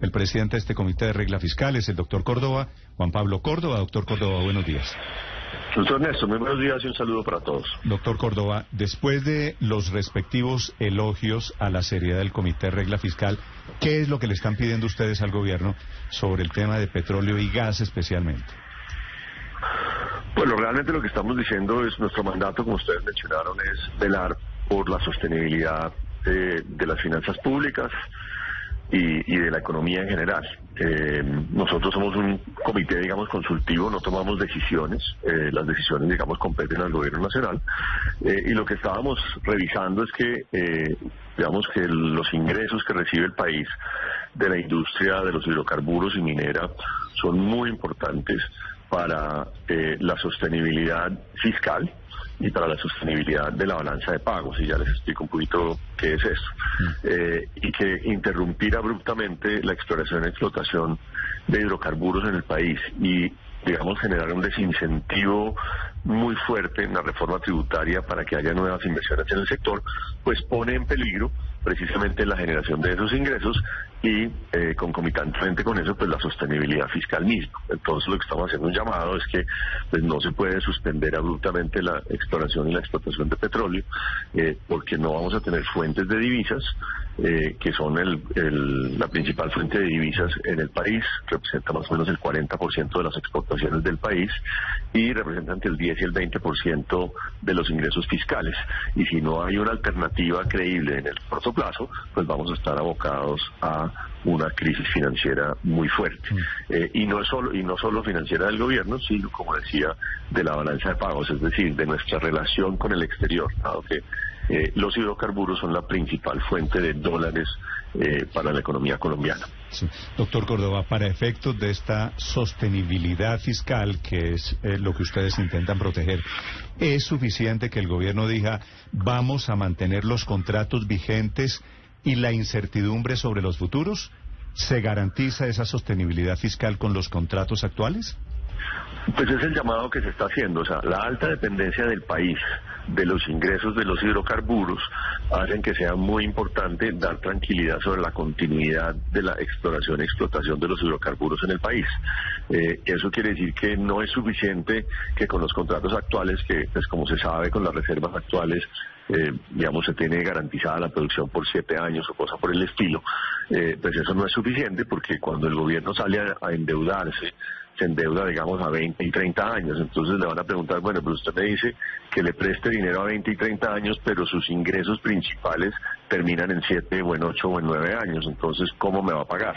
El presidente de este comité de regla fiscal es el doctor Córdoba, Juan Pablo Córdoba. Doctor Córdoba, buenos días. Doctor Néstor, muy buenos días y un saludo para todos. Doctor Córdoba, después de los respectivos elogios a la seriedad del Comité de Regla Fiscal, ¿qué es lo que le están pidiendo ustedes al gobierno sobre el tema de petróleo y gas especialmente? Bueno, realmente lo que estamos diciendo es nuestro mandato, como ustedes mencionaron, es velar por la sostenibilidad de, de las finanzas públicas, y, de la economía en general. Eh, nosotros somos un comité, digamos, consultivo, no tomamos decisiones, eh, las decisiones, digamos, competen al gobierno nacional, eh, y lo que estábamos revisando es que, digamos, que los ingresos que recibe el país de la industria de los hidrocarburos y minera son muy importantes para la sostenibilidad fiscal y para la sostenibilidad de la balanza de pagos, y ya les explico un poquito qué es eso. Eh, y que interrumpir abruptamente la exploración y explotación de hidrocarburos en el país y digamos, generar un desincentivo muy fuerte en la reforma tributaria para que haya nuevas inversiones en el sector, pues pone en peligro precisamente la generación de esos ingresos y eh, concomitantemente con eso pues la sostenibilidad fiscal misma. Entonces lo que estamos haciendo un llamado es que pues no se puede suspender abruptamente la exploración y la explotación de petróleo eh, porque no vamos a tener fuentes de divisas eh, que son el, la principal fuente de divisas en el país, representa más o menos el 40% de las exportaciones del país y representa entre el 10 y el 20% de los ingresos fiscales. Y si no hay una alternativa creíble en el corto plazo, pues vamos a estar abocados a una crisis financiera muy fuerte. Mm. Eh, y no es solo y no solo financiera del gobierno, sino como decía, de la balanza de pagos, es decir, de nuestra relación con el exterior, dado que eh, los hidrocarburos son la principal fuente de dólares eh, para la economía colombiana. Doctor Córdoba, para efectos de esta sostenibilidad fiscal, que es eh, lo que ustedes intentan proteger, ¿es suficiente que el gobierno diga vamos a mantener los contratos vigentes y la incertidumbre sobre los futuros? ¿Se garantiza esa sostenibilidad fiscal con los contratos actuales? Pues es el llamado que se está haciendo, o sea, la alta dependencia del país de los ingresos de los hidrocarburos hacen que sea muy importante dar tranquilidad sobre la continuidad de la exploración y explotación de los hidrocarburos en el país. Eh, eso quiere decir que no es suficiente que con los contratos actuales, que pues como se sabe con las reservas actuales, eh, digamos, se tiene garantizada la producción por siete años o cosa por el estilo, eh, pues eso no es suficiente porque cuando el gobierno sale a endeudarse, se endeuda, digamos, a 20 y 30 años. Entonces le van a preguntar, bueno, pero usted me dice que le preste dinero a 20 y 30 años, pero sus ingresos principales terminan en 7 o en 8 o en 9 años. Entonces, ¿cómo me va a pagar?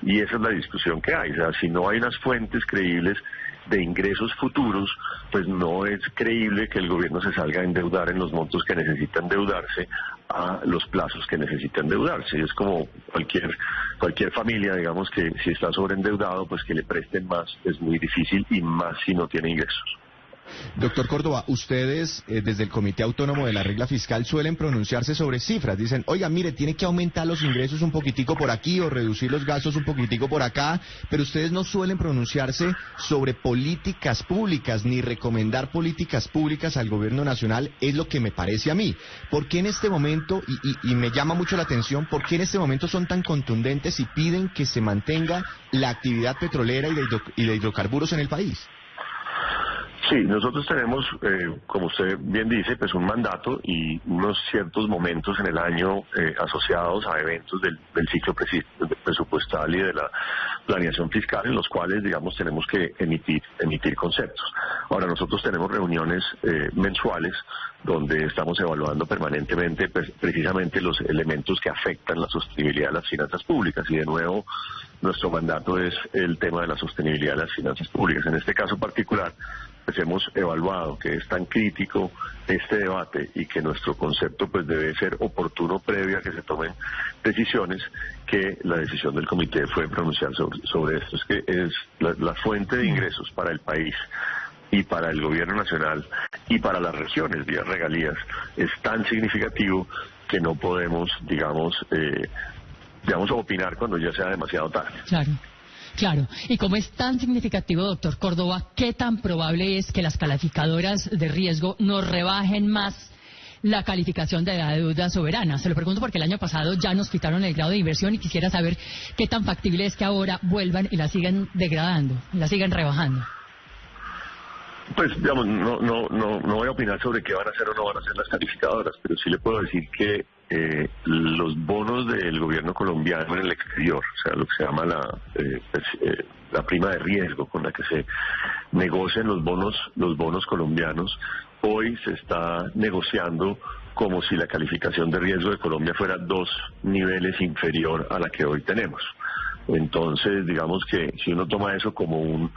Y esa es la discusión que hay. O sea, si no hay unas fuentes creíbles de ingresos futuros, pues no es creíble que el gobierno se salga a endeudar en los montos que necesita endeudarse a los plazos que necesita endeudarse. Es como cualquier cualquier familia, digamos que si está sobreendeudado, pues que le presten más es muy difícil y más si no tiene ingresos. Doctor Córdoba, ustedes eh, desde el Comité Autónomo de la Regla Fiscal suelen pronunciarse sobre cifras. Dicen, oiga, mire, tiene que aumentar los ingresos un poquitico por aquí o reducir los gastos un poquitico por acá, pero ustedes no suelen pronunciarse sobre políticas públicas ni recomendar políticas públicas al gobierno nacional, es lo que me parece a mí. ¿Por qué en este momento, y, me llama mucho la atención, por qué en este momento son tan contundentes y piden que se mantenga la actividad petrolera y de hidrocarburos en el país? Sí, nosotros tenemos, eh, como usted bien dice, pues un mandato y unos ciertos momentos en el año eh, asociados a eventos del, ciclo presupuestal y de la planeación fiscal en los cuales, digamos, tenemos que emitir, emitir conceptos. Ahora, nosotros tenemos reuniones eh, mensuales donde estamos evaluando permanentemente pues, precisamente los elementos que afectan la sostenibilidad de las finanzas públicas y de nuevo nuestro mandato es el tema de la sostenibilidad de las finanzas públicas. En este caso particular, pues hemos evaluado que es tan crítico este debate y que nuestro concepto pues debe ser oportuno previo a que se tomen decisiones que la decisión del comité fue pronunciar sobre, esto. Es que es la, fuente de ingresos para el país y para el gobierno nacional y para las regiones vía regalías es tan significativo que no podemos, digamos, eh, digamos, opinar cuando ya sea demasiado tarde. Claro. Claro, y como es tan significativo, doctor Córdoba, ¿qué tan probable es que las calificadoras de riesgo nos rebajen más la calificación de la deuda soberana. Se lo pregunto porque el año pasado ya nos quitaron el grado de inversión y quisiera saber qué tan factible es que ahora vuelvan y la sigan degradando, la sigan rebajando. Pues, digamos, no, no, no, no voy a opinar sobre qué van a hacer o no van a hacer las calificadoras, pero sí le puedo decir que eh, los bonos del gobierno colombiano en el exterior, o sea, lo que se llama la, eh, pues, eh, la prima de riesgo con la que se negocian los bonos, los bonos colombianos, hoy se está negociando como si la calificación de riesgo de Colombia fuera dos niveles inferior a la que hoy tenemos. Entonces, digamos que si uno toma eso como un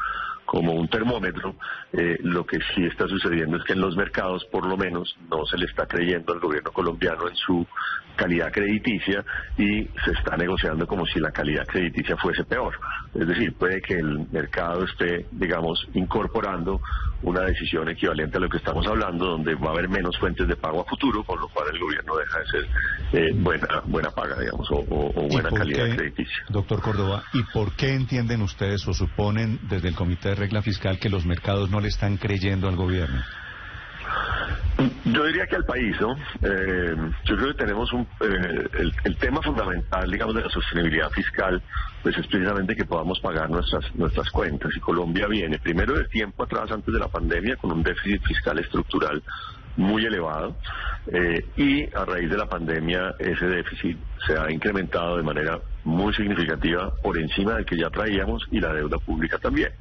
como un termómetro, eh, lo que sí está sucediendo es que en los mercados, por lo menos, no se le está creyendo al gobierno colombiano en su calidad crediticia y se está negociando como si la calidad crediticia fuese peor. Es decir, puede que el mercado esté, digamos, incorporando una decisión equivalente a lo que estamos hablando, donde va a haber menos fuentes de pago a futuro, con lo cual el gobierno deja de ser eh, buena, buena paga, digamos, o, buena calidad crediticia. Doctor Córdoba, ¿y por qué entienden ustedes o suponen desde el Comité de Regla Fiscal que los mercados no le están creyendo al gobierno? Yo diría que al país, ¿no? Eh, yo creo que tenemos un, eh, el, tema fundamental, digamos, de la sostenibilidad fiscal, pues es precisamente que podamos pagar nuestras nuestras cuentas. Y Colombia viene, primero de tiempo atrás, antes de la pandemia, con un déficit fiscal estructural muy elevado eh, y a raíz de la pandemia ese déficit se ha incrementado de manera muy significativa por encima del que ya traíamos y la deuda pública también.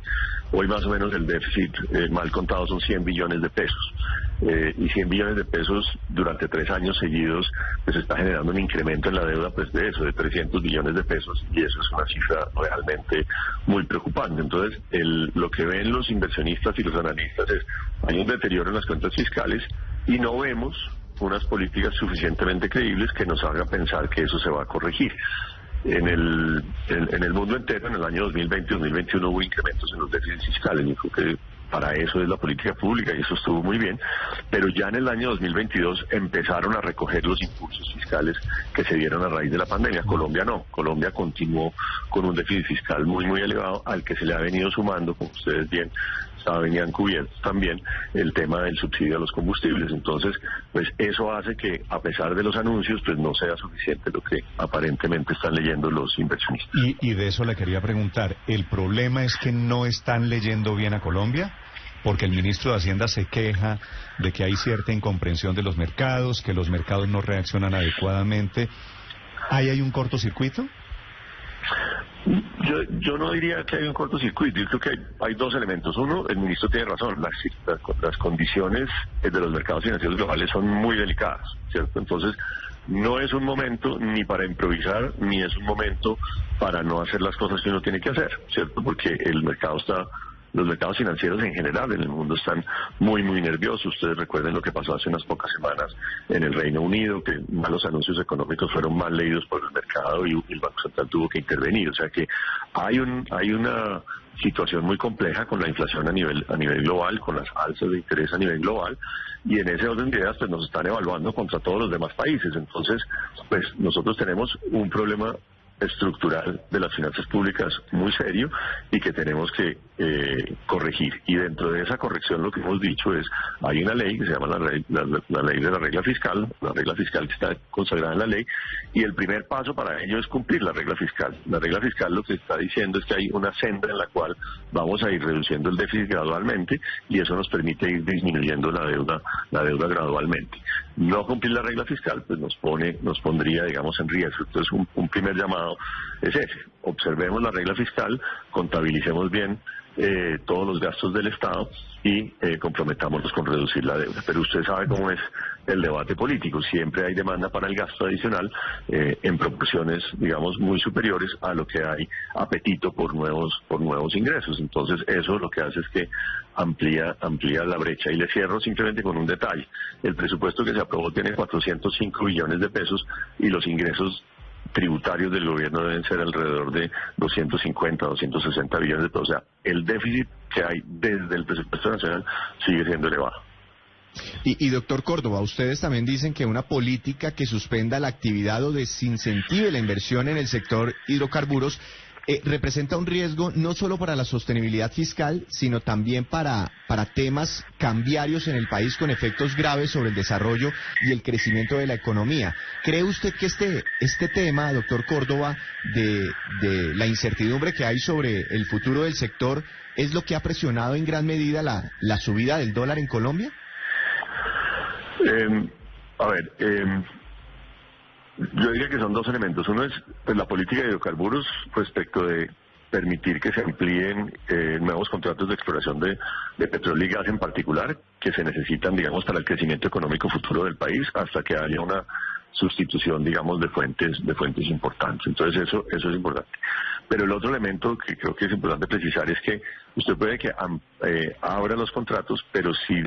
Hoy más o menos el déficit eh, mal contado son 100 billones de pesos eh, y 100 billones de pesos durante tres años seguidos pues está generando un incremento en la deuda pues de eso, de 300 billones de pesos y eso es una cifra realmente muy preocupante. Entonces el, lo que ven los inversionistas y los analistas es hay un deterioro en las cuentas fiscales y no vemos unas políticas suficientemente creíbles que nos haga pensar que eso se va a corregir. En el, en, el mundo entero, en el año 2020 2021 hubo incrementos en los déficits fiscales. Yo creo que para eso es la política pública y eso estuvo muy bien, pero ya en el año 2022 empezaron a recoger los impulsos fiscales que se dieron a raíz de la pandemia. Colombia no, Colombia continuó con un déficit fiscal muy, muy elevado al que se le ha venido sumando, como ustedes bien saben y cubierto también el tema del subsidio a los combustibles. Entonces, pues eso hace que a pesar de los anuncios, pues no sea suficiente lo que aparentemente están leyendo los inversionistas. Y de eso le quería preguntar, ¿el problema es que no están leyendo bien a Colombia? Porque el ministro de Hacienda se queja de que hay cierta incomprensión de los mercados, que los mercados no reaccionan adecuadamente. ¿Ahí hay un cortocircuito? Yo, yo no diría que hay un cortocircuito, yo creo que hay, dos elementos. Uno, el ministro tiene razón, las, las, condiciones de los mercados financieros globales son muy delicadas, ¿cierto? Entonces, no es un momento ni para improvisar, ni es un momento para no hacer las cosas que uno tiene que hacer, ¿cierto? Porque el mercado está los mercados financieros en general en el mundo están muy, muy nerviosos. Ustedes recuerden lo que pasó hace unas pocas semanas en el Reino Unido, que malos anuncios económicos fueron mal leídos por el mercado y el Banco Central tuvo que intervenir. O sea que hay, un, hay una situación muy compleja con la inflación a nivel, a nivel global, con las alzas de interés a nivel global, y en ese orden de ideas pues nos están evaluando contra todos los demás países. Entonces, pues nosotros tenemos un problema estructural de las finanzas públicas muy serio y que tenemos que eh, corregir. Y dentro de esa corrección lo que hemos dicho es, hay una ley que se llama la, ley, la, ley de la regla fiscal, la regla fiscal que está consagrada en la ley, y el primer paso para ello es cumplir la regla fiscal. La regla fiscal lo que está diciendo es que hay una senda en la cual vamos a ir reduciendo el déficit gradualmente y eso nos permite ir disminuyendo la deuda, la deuda gradualmente. No cumplir la regla fiscal pues nos pone, nos pondría digamos en riesgo. Entonces un, un primer llamado es ese. Observemos la regla fiscal, contabilicemos bien eh, todos los gastos del Estado y eh, comprometámonos con reducir la deuda. Pero usted sabe cómo es el debate político. Siempre hay demanda para el gasto adicional eh, en proporciones, digamos, muy superiores a lo que hay apetito por nuevos por nuevos ingresos. Entonces, eso lo que hace es que amplía amplía la brecha. Y le cierro simplemente con un detalle. El presupuesto que se aprobó tiene 405 billones de pesos y los ingresos tributarios del gobierno deben ser alrededor de 250, 260 billones de pesos. O sea, el déficit que hay desde el presupuesto nacional sigue siendo elevado. Y, y, doctor Córdoba, ustedes también dicen que una política que suspenda la actividad o desincentive la inversión en el sector hidrocarburos eh, representa un riesgo no solo para la sostenibilidad fiscal, sino también para, para temas cambiarios en el país con efectos graves sobre el desarrollo y el crecimiento de la economía. ¿Cree usted que este, este tema, doctor Córdoba, de, de la incertidumbre que hay sobre el futuro del sector, es lo que ha presionado en gran medida la, la subida del dólar en Colombia? Eh, a ver, eh, yo diría que son dos elementos. Uno es pues, la política de hidrocarburos respecto de permitir que se amplíen eh, nuevos contratos de exploración de, de, petróleo y gas en particular, que se necesitan, digamos, para el crecimiento económico futuro del país, hasta que haya una sustitución, digamos, de fuentes de fuentes importantes. Entonces eso eso es importante. Pero el otro elemento que creo que es importante precisar es que usted puede que eh, abra los contratos, pero si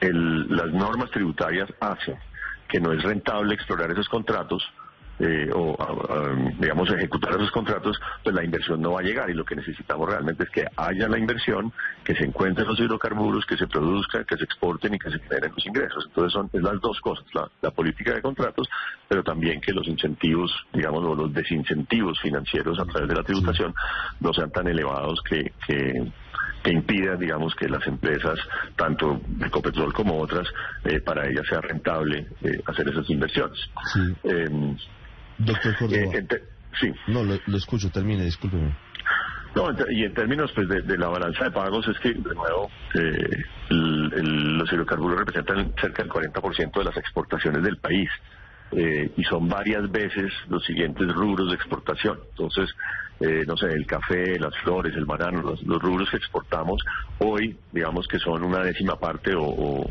el, las normas tributarias hacen que no es rentable explorar esos contratos, eh, o, digamos, ejecutar esos contratos, pues la inversión no va a llegar y lo que necesitamos realmente es que haya la inversión, que se encuentren los hidrocarburos, que se produzcan, que se exporten y que se generen los ingresos. Entonces son las dos cosas, la, política de contratos, pero también que los incentivos, digamos, o los desincentivos financieros a través de la tributación no sean tan elevados que, que que impida, digamos, que las empresas, tanto Ecopetrol como otras, eh, para ellas sea rentable eh, hacer esas inversiones. Sí. Em, Doctor Córdoba. Eh, sí. No, lo, escucho, termine, discúlpeme. No, y en términos pues, de, la balanza de pagos es que, de nuevo, los hidrocarburos representan cerca del 40% de las exportaciones del país. Y son varias veces los siguientes rubros de exportación. Entonces, eh, no sé, el café, las flores, el banano, los, rubros que exportamos hoy, digamos que son una décima parte o,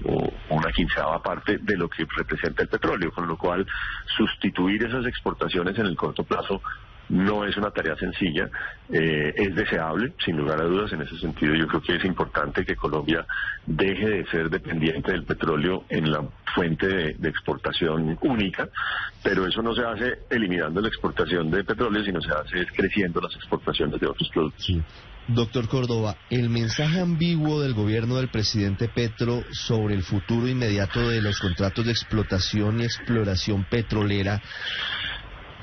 una quinceava parte de lo que representa el petróleo, con lo cual sustituir esas exportaciones en el corto plazo no es una tarea sencilla, eh, es deseable, sin lugar a dudas, en ese sentido yo creo que es importante que Colombia deje de ser dependiente del petróleo en la fuente de, exportación única, pero eso no se hace eliminando la exportación de petróleo, sino se hace creciendo las exportaciones de otros productos. Doctor Córdoba, el mensaje ambiguo del gobierno del presidente Petro sobre el futuro inmediato de los contratos de explotación y exploración petrolera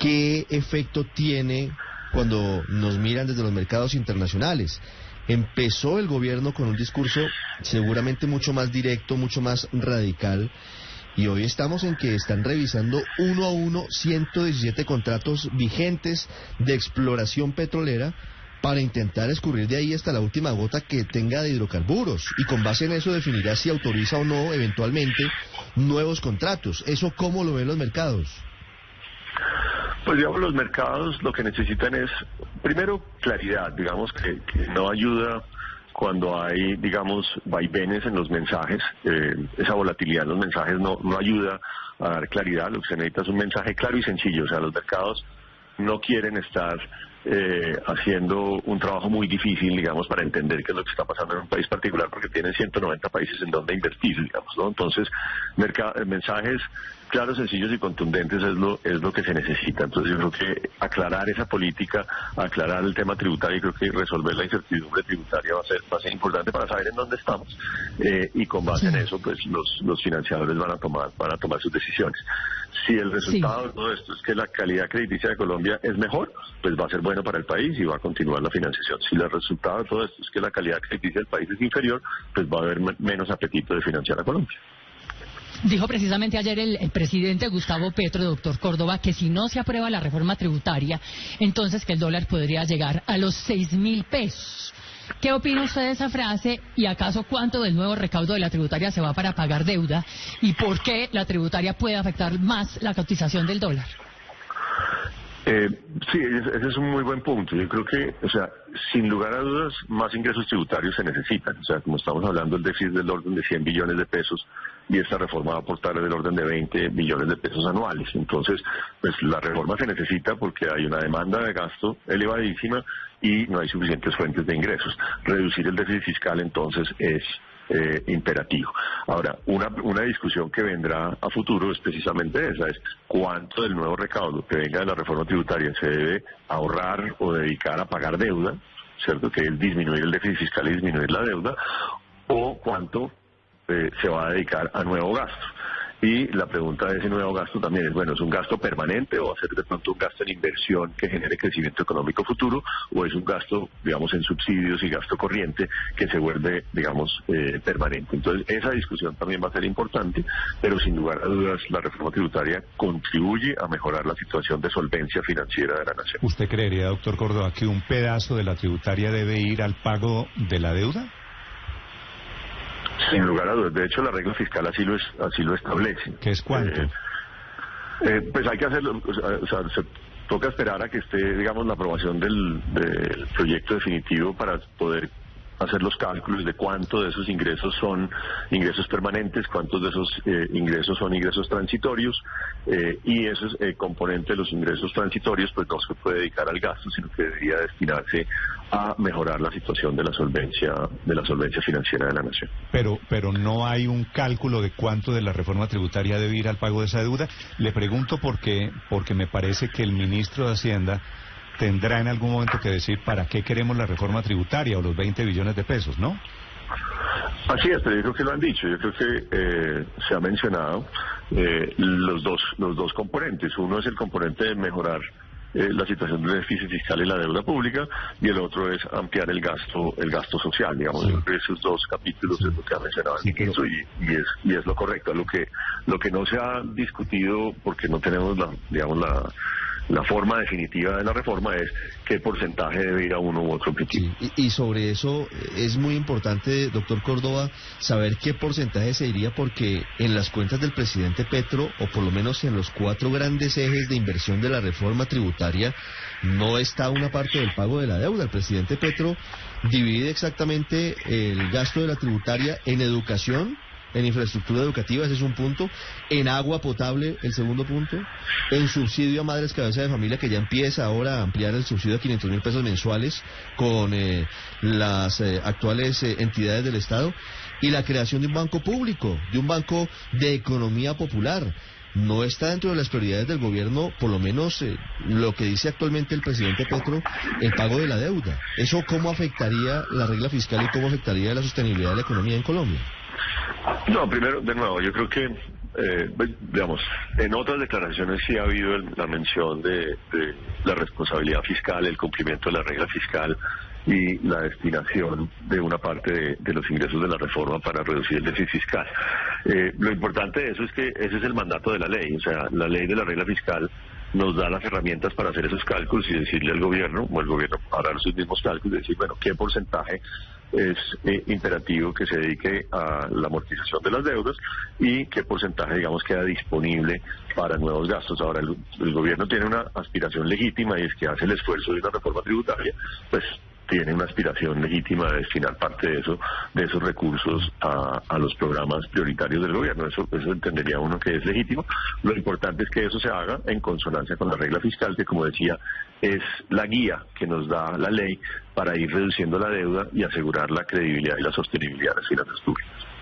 ¿qué efecto tiene cuando nos miran desde los mercados internacionales? Empezó el gobierno con un discurso seguramente mucho más directo, mucho más radical, y hoy estamos en que están revisando uno a uno 117 contratos vigentes de exploración petrolera para intentar escurrir de ahí hasta la última gota que tenga de hidrocarburos y con base en eso definirá si autoriza o no eventualmente nuevos contratos. ¿Eso cómo lo ven los mercados? Pues digamos, los mercados lo que necesitan es, primero, claridad, digamos, que, no ayuda cuando hay, digamos, vaivenes en los mensajes, eh, esa volatilidad en los mensajes no, no ayuda a dar claridad, lo que se necesita es un mensaje claro y sencillo, o sea, los mercados no quieren estar eh, haciendo un trabajo muy difícil, digamos, para entender qué es lo que está pasando en un país particular, porque tienen 190 países en donde invertir, digamos, ¿no? Entonces, mensajes claros, sencillos y contundentes es lo, es lo que se necesita. Entonces, yo creo que aclarar esa política, aclarar el tema tributario, y creo que resolver la incertidumbre tributaria va a ser, va a ser importante para saber en dónde estamos. Eh, y con base en eso, pues, los, los financiadores van a tomar, van a tomar sus decisiones. Si el resultado de todo esto es que la calidad crediticia de Colombia es mejor, pues va a ser bueno para el país y va a continuar la financiación. Si el resultado de todo esto es que la calidad crediticia del país es inferior, pues va a haber menos apetito de financiar a Colombia. Dijo precisamente ayer el, presidente Gustavo Petro, doctor Córdoba, que si no se aprueba la reforma tributaria, entonces el dólar podría llegar a los seis mil pesos. ¿Qué opina usted de esa frase y acaso cuánto del nuevo recaudo de la tributaria se va para pagar deuda y por qué la tributaria puede afectar más la cotización del dólar? Eh, sí, ese es un muy buen punto. Yo creo que, o sea, sin lugar a dudas, más ingresos tributarios se necesitan. O sea, como estamos hablando, el déficit del orden de 100 billones de pesos y esta reforma va a aportar del orden de 20 billones de pesos anuales. Entonces, pues la reforma se necesita porque hay una demanda de gasto elevadísima y no hay suficientes fuentes de ingresos. Reducir el déficit fiscal, entonces, es eh, imperativo. Ahora, una, una discusión que vendrá a futuro es precisamente esa, es cuánto del nuevo recaudo que venga de la reforma tributaria se debe ahorrar o dedicar a pagar deuda, ¿cierto? Que es disminuir el déficit fiscal y disminuir la deuda, o cuánto eh, se va a dedicar a nuevo gasto. Y la pregunta de ese nuevo gasto también es, bueno, ¿es un gasto permanente o va a ser de pronto un gasto en inversión que genere crecimiento económico futuro o es un gasto, digamos, en subsidios y gasto corriente que se vuelve, digamos, eh, permanente? Entonces, esa discusión también va a ser importante, pero sin lugar a dudas la reforma tributaria contribuye a mejorar la situación de solvencia financiera de la nación. ¿Usted creería, doctor Córdoba, que un pedazo de la tributaria debe ir al pago de la deuda? Sin lugar a dudas. De hecho, la regla fiscal así lo, es, así lo establece. ¿Qué es cuánto? Eh, eh, pues hay que hacerlo, o sea, se toca esperar a que esté, digamos, la aprobación del, del proyecto definitivo para poder hacer los cálculos de cuánto de esos ingresos son ingresos permanentes, cuántos de esos eh, ingresos son ingresos transitorios eh, y esos eh, componente de los ingresos transitorios pues no se puede dedicar al gasto, sino que debería destinarse a mejorar la situación de la solvencia de la solvencia financiera de la nación. Pero pero no hay un cálculo de cuánto de la reforma tributaria debe ir al pago de esa deuda. Le pregunto porque porque me parece que el ministro de Hacienda tendrá en algún momento que decir para qué queremos la reforma tributaria o los 20 billones de pesos, ¿no? Así es, pero yo creo que lo han dicho. Yo creo que eh, se ha mencionado eh, los dos los dos componentes. Uno es el componente de mejorar eh, la situación del déficit fiscal y la deuda pública y el otro es ampliar el gasto el gasto social. Digamos, esos dos capítulos es lo que ha mencionado el ministro y, y, es y es lo correcto. Lo que lo que no se ha discutido porque no tenemos la digamos la la forma definitiva de la reforma es qué porcentaje debe ir a uno u otro objetivo. y, sobre eso es muy importante, doctor Córdoba, saber qué porcentaje se iría porque en las cuentas del presidente Petro, o por lo menos en los cuatro grandes ejes de inversión de la reforma tributaria, no está una parte del pago de la deuda. El presidente Petro divide exactamente el gasto de la tributaria en educación, en infraestructura educativa, ese es un punto, en agua potable, el segundo punto, en subsidio a madres cabeza de familia, que ya empieza ahora a ampliar el subsidio a 500 mil pesos mensuales con eh, las eh, actuales eh, entidades del Estado, y la creación de un banco público, de un banco de economía popular no está dentro de las prioridades del gobierno, por lo menos lo que dice actualmente el presidente Petro, el pago de la deuda. ¿Eso cómo afectaría la regla fiscal y cómo afectaría la sostenibilidad de la economía en Colombia? No, primero, de nuevo, yo creo que, eh, pues, digamos, en otras declaraciones sí ha habido la mención de, la responsabilidad fiscal, el cumplimiento de la regla fiscal y la destinación de una parte de, los ingresos de la reforma para reducir el déficit fiscal. Eh, lo importante de eso es que ese es el mandato de la ley, o sea, la ley de la regla fiscal nos da las herramientas para hacer esos cálculos y decirle al gobierno, o el gobierno hará sus mismos cálculos y decir, bueno, qué porcentaje es eh, imperativo que se dedique a la amortización de las deudas y qué porcentaje, digamos, queda disponible para nuevos gastos. Ahora, el, el gobierno tiene una aspiración legítima y es que hace el esfuerzo de una reforma tributaria, pues tiene una aspiración legítima de destinar parte de eso, de esos recursos a, a, los programas prioritarios del gobierno. Eso, eso entendería uno que es legítimo. Lo importante es que eso se haga en consonancia con la regla fiscal, que como decía, es la guía que nos da la ley para ir reduciendo la deuda y asegurar la credibilidad y la sostenibilidad de las finanzas públicas.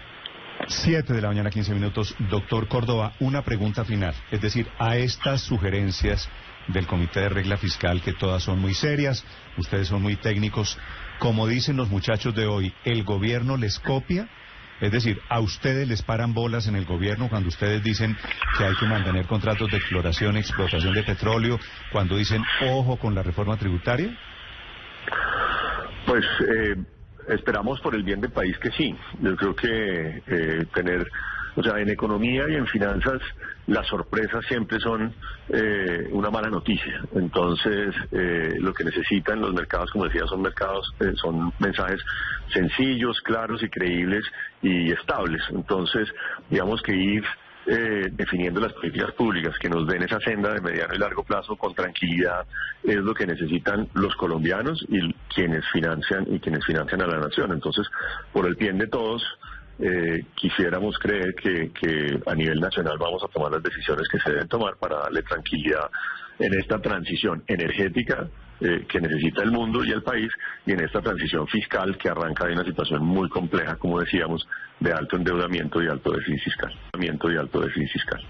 Siete de la mañana, 15 minutos. Doctor Córdoba, una pregunta final. Es decir, a estas sugerencias del Comité de Regla Fiscal, que todas son muy serias, ustedes son muy técnicos. Como dicen los muchachos de hoy, ¿el gobierno les copia? Es decir, ¿a ustedes les paran bolas en el gobierno cuando ustedes dicen que hay que mantener contratos de exploración explotación de petróleo, cuando dicen ojo con la reforma tributaria? Pues eh, esperamos por el bien del país que sí. Yo creo que eh, tener o sea, en economía y en finanzas las sorpresas siempre son eh, una mala noticia. Entonces, eh, lo que necesitan los mercados, como decía, son mercados, eh, son mensajes sencillos, claros y creíbles y estables. Entonces, digamos que ir eh, definiendo las políticas públicas que nos den esa senda de mediano y largo plazo con tranquilidad es lo que necesitan los colombianos y quienes financian y quienes financian a la nación. Entonces, por el bien de todos, eh, quisiéramos creer que, que a nivel nacional vamos a tomar las decisiones que se deben tomar para darle tranquilidad en esta transición energética eh, que necesita el mundo y el país y en esta transición fiscal que arranca de una situación muy compleja, como decíamos, de alto endeudamiento y alto déficit fiscal. Y alto déficit fiscal.